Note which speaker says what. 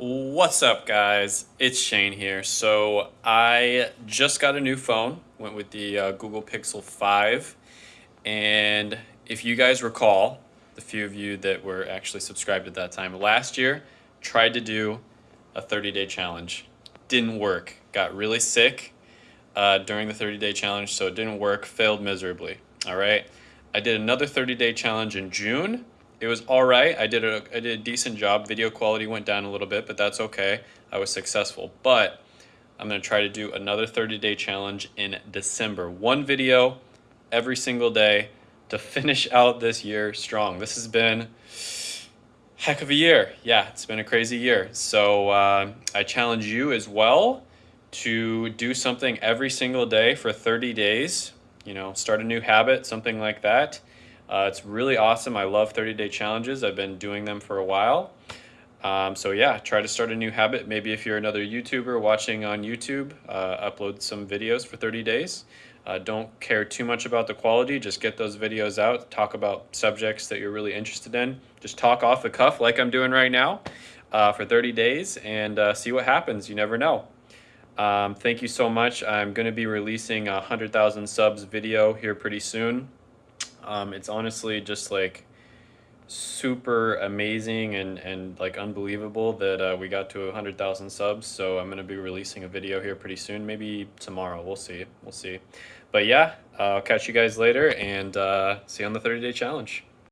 Speaker 1: What's up, guys? It's Shane here. So, I just got a new phone, went with the uh, Google Pixel 5. And if you guys recall, the few of you that were actually subscribed at that time, last year tried to do a 30 day challenge. Didn't work. Got really sick uh, during the 30 day challenge, so it didn't work, failed miserably. All right. I did another 30 day challenge in June it was all right. I did a I did a decent job. Video quality went down a little bit, but that's okay. I was successful. But I'm going to try to do another 30 day challenge in December. One video every single day to finish out this year strong. This has been heck of a year. Yeah, it's been a crazy year. So uh, I challenge you as well to do something every single day for 30 days. You know, start a new habit, something like that. Uh, it's really awesome. I love 30 day challenges. I've been doing them for a while. Um, so yeah, try to start a new habit. Maybe if you're another YouTuber watching on YouTube, uh, upload some videos for 30 days. Uh, don't care too much about the quality. Just get those videos out. Talk about subjects that you're really interested in. Just talk off the cuff like I'm doing right now uh, for 30 days and uh, see what happens. You never know. Um, thank you so much. I'm going to be releasing a 100,000 subs video here pretty soon. Um, it's honestly just like super amazing and, and like unbelievable that uh, we got to 100,000 subs. So I'm going to be releasing a video here pretty soon, maybe tomorrow. We'll see. We'll see. But yeah, uh, I'll catch you guys later and uh, see you on the 30 day challenge.